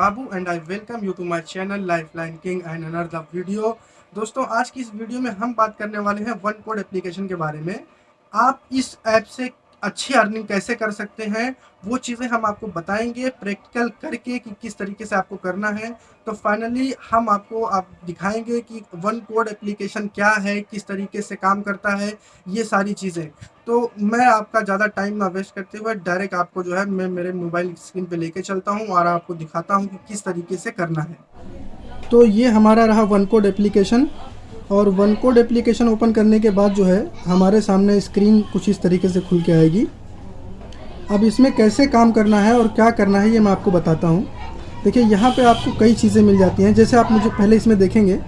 Babu and I welcome you to my channel life line king and another video दोस्तों, आज की इस video में हम बात करने वाले हैं वन कोड एप्लीकेशन के बारे में। आप इस ऐप से अच्छी अर्निंग कैसे कर सकते हैं, वो चीज़ें हम आपको बताएँगे प्रैक्टिकल करके कि किस तरीके से आपको करना है। तो फाइनली हम आपको आप दिखाएँगे कि वन कोड एप्लीकेशन क्या है, किस तरीके से काम करता है, ये सारी चीज़ें। तो मैं आपका ज़्यादा टाइम ना वेस्ट करते हुए डायरेक्ट आपको जो है मैं मेरे मोबाइल स्क्रीन पे लेके चलता हूँ और आपको दिखाता हूँ कि किस तरीके से करना है। तो ये हमारा रहा वन कोड एप्लीकेशन और वन कोड एप्लीकेशन ओपन करने के बाद जो है, हमारे सामने स्क्रीन कुछ इस तरीके से खुल के आएगी। अब इसमें कैसे काम करना है और क्या करना है, ये मैं आपको बताता हूँ। देखिए, यहाँ पे आपको कई चीज़ें मिल जाती हैं। जैसे आप मुझे पहले इसमें देखेंगे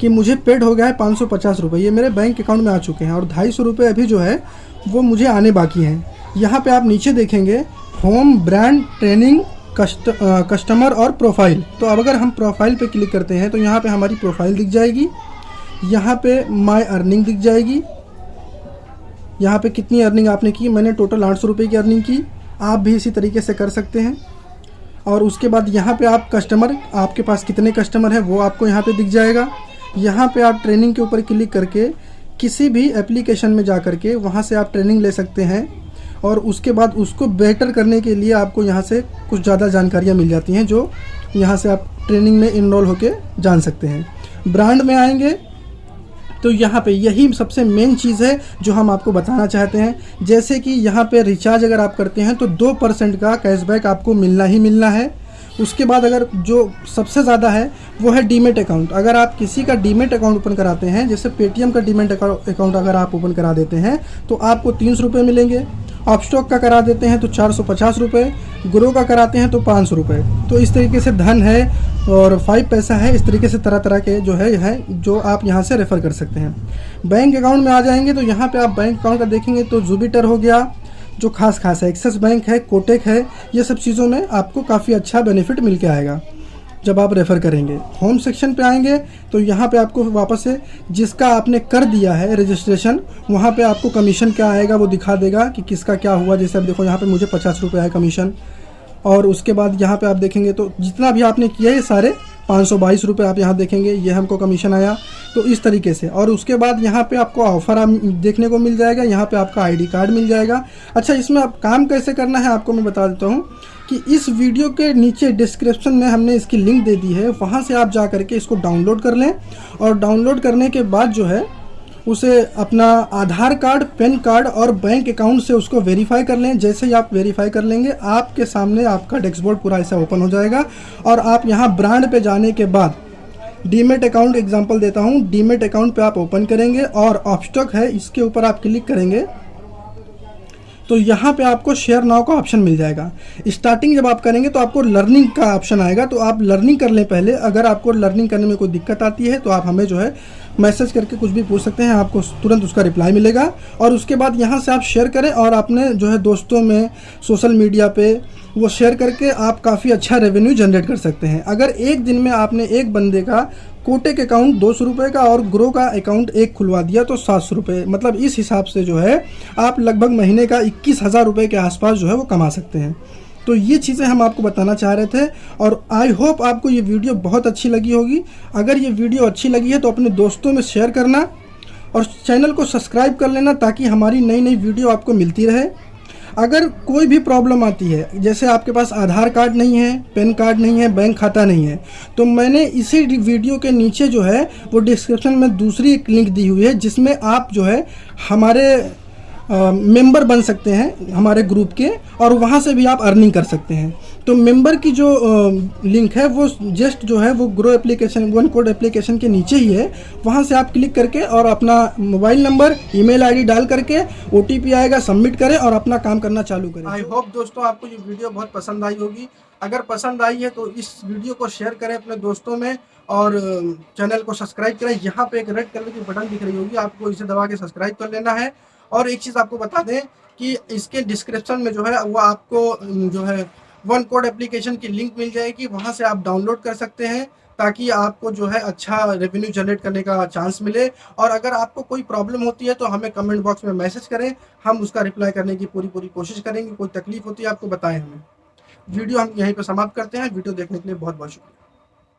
कि मुझे पेड हो गया है पाँच सौ पचास रुपये ये मेरे बैंक अकाउंट में आ चुके हैं और ढाई सौ रुपये अभी जो है, वो मुझे आने बाकी हैं। यहाँ पे आप नीचे देखेंगे home brand training cust customer और प्रोफ़ाइल तो अब अगर हम प्रोफ़ाइल पे क्लिक करते हैं तो यहाँ पे हमारी प्रोफ़ाइल दिख जाएगी। यहाँ पे माय अर्निंग दिख जाएगी। यहाँ पे कितनी अर्निंग आपने की? मैंने टोटल आठ सौ रुपये की अर्निंग की। आप भी इसी तरीके से कर सकते हैं। और उसके बाद यहाँ पे आप कस्टमर आपके पास कितने कस्टमर हैं, वो आपको यहाँ पे दिख जाएगा। यहाँ पे आप ट्रेनिंग के ऊपर क्लिक करके किसी भी एप्लीकेशन में जा कर के वहाँ से आप ट्रेनिंग ले सकते हैं। और उसके बाद उसको बेटर करने के लिए आपको यहाँ से कुछ ज़्यादा जानकारियाँ मिल जाती हैं, जो यहाँ से आप ट्रेनिंग में इनरोल होके जान सकते हैं। ब्रांड में आएँगे तो यहाँ पे यही सबसे मेन चीज़ है जो हम आपको बताना चाहते हैं। जैसे कि यहाँ पे रिचार्ज अगर आप करते हैं तो दो परसेंट का कैशबैक आपको मिलना ही मिलना है। उसके बाद अगर जो सबसे ज़्यादा है, वो है डीमेट अकाउंट अगर आप किसी का डीमेट अकाउंट ओपन कराते हैं, जैसे पेटीएम का डीमेट अकाउंट अगर आप ओपन करा देते हैं तो आपको तीन सौ मिलेंगे। आप स्टॉक का करा देते हैं तो चार सौ पचास रुपये ग्रो का कराते हैं तो पाँच सौ रुपये तो इस तरीके से धन है और फाइव पैसा है, इस तरीके से तरह तरह के जो है है, जो आप यहाँ से रेफ़र कर सकते हैं। बैंक अकाउंट में आ जाएँगे तो यहाँ पे आप बैंक अकाउंट का देखेंगे तो जुबिटर हो गया, जो खास खास है एक्सिस बैंक है कोटेक है, ये सब चीज़ों में आपको काफ़ी अच्छा बेनिफिट मिल के आएगा। जब आप रेफ़र करेंगे। होम सेक्शन पे आएँगे तो यहाँ पे आपको वापस से जिसका आपने कर दिया है रजिस्ट्रेशन वहाँ पे आपको कमीशन क्या आएगा वो दिखा देगा कि किसका क्या हुआ। जैसे अब देखो, यहाँ पे मुझे पचास रुपये आए कमीशन और उसके बाद यहाँ पे आप देखेंगे तो जितना भी आपने किया है सारे पाँच सौ बाईस रुपये आप यहाँ देखेंगे, ये हमको कमीशन आया। तो इस तरीके से। और उसके बाद यहाँ पे आपको ऑफ़र आप देखने को मिल जाएगा, यहाँ पे आपका आईडी कार्ड मिल जाएगा। अच्छा इसमें आप काम कैसे करना है, आपको मैं बता देता हूँ। कि इस वीडियो के नीचे डिस्क्रिप्शन में हमने इसकी लिंक दे दी है, वहाँ से आप जा करके इसको डाउनलोड कर लें और डाउनलोड करने के बाद जो है, उसे अपना आधार कार्ड, पैन कार्ड और बैंक अकाउंट से उसको वेरीफाई कर लें। जैसे ही आप वेरीफाई कर लेंगे, आपके सामने आपका डेस्कबोर्ड पूरा ऐसा ओपन हो जाएगा और आप यहाँ ब्रांड पे जाने के बाद डीमेट अकाउंट, एग्जांपल देता हूँ, डीमेट अकाउंट पे आप ओपन करेंगे और ऑप्स्टॉक है, इसके ऊपर आप क्लिक करेंगे। तो यहाँ पे आपको शेयर नाव का ऑप्शन मिल जाएगा। स्टार्टिंग जब आप करेंगे तो आपको लर्निंग का ऑप्शन आएगा। तो आप लर्निंग कर लें पहले। अगर आपको लर्निंग करने में कोई दिक्कत आती है तो आप हमें जो है मैसेज करके कुछ भी पूछ सकते हैं। आपको तुरंत उसका रिप्लाई मिलेगा। और उसके बाद यहाँ से आप शेयर करें और अपने जो है दोस्तों में सोशल मीडिया पे वो शेयर करके आप काफ़ी अच्छा रेवेन्यू जनरेट कर सकते हैं। अगर एक दिन में आपने एक बंदे का कोटेक अकाउंट दो सौ रुपये का और ग्रो का अकाउंट एक खुलवा दिया तो सात सौ रुपये मतलब इस हिसाब से जो है, आप लगभग महीने का इक्कीस हज़ार रुपये के आसपास जो है वो कमा सकते हैं। तो ये चीज़ें हम आपको बताना चाह रहे थे और आई होप आपको ये वीडियो बहुत अच्छी लगी होगी। अगर ये वीडियो अच्छी लगी है तो अपने दोस्तों में शेयर करना और चैनल को सब्सक्राइब कर लेना ताकि हमारी नई नई वीडियो आपको मिलती रहे। अगर कोई भी प्रॉब्लम आती है, जैसे आपके पास आधार कार्ड नहीं है, पैन कार्ड नहीं है, बैंक खाता नहीं है तो मैंने इसी वीडियो के नीचे जो है, वो डिस्क्रिप्शन में दूसरी एक लिंक दी हुई है, जिसमें आप जो है, हमारे मेंबर बन सकते हैं हमारे ग्रुप के और वहाँ से भी आप अर्निंग कर सकते हैं। तो मेंबर की जो लिंक है, वो जस्ट जो है, वो Groww application one code application के नीचे ही है। वहाँ से आप क्लिक करके और अपना मोबाइल नंबर ईमेल आईडी डाल करके ओटीपी आएगा सबमिट करें और अपना काम करना चालू करें। आई होप दोस्तों आपको ये वीडियो बहुत पसंद आई होगी। अगर पसंद आई है तो इस वीडियो को शेयर करें अपने दोस्तों में और चैनल को सब्सक्राइब करें। यहाँ पे एक रेड कलर की बटन दिख रही होगी, आपको इसे दबा के सब्सक्राइब कर लेना है। और एक चीज़ आपको बता दें कि इसके डिस्क्रिप्शन में जो है, वो आपको जो है वन कोड एप्लीकेशन की लिंक मिल जाएगी। वहाँ से आप डाउनलोड कर सकते हैं ताकि आपको जो है अच्छा रेवेन्यू जनरेट करने का चांस मिले। और अगर आपको कोई प्रॉब्लम होती है तो हमें कमेंट बॉक्स में मैसेज करें। हम उसका रिप्लाई करने की पूरी पूरी कोशिश करेंगे। कोई तकलीफ़ होती है, आपको बताएँ हमें। वीडियो हम यहीं पर समाप्त करते हैं। वीडियो देखने के लिए बहुत बहुत शुक्रिया।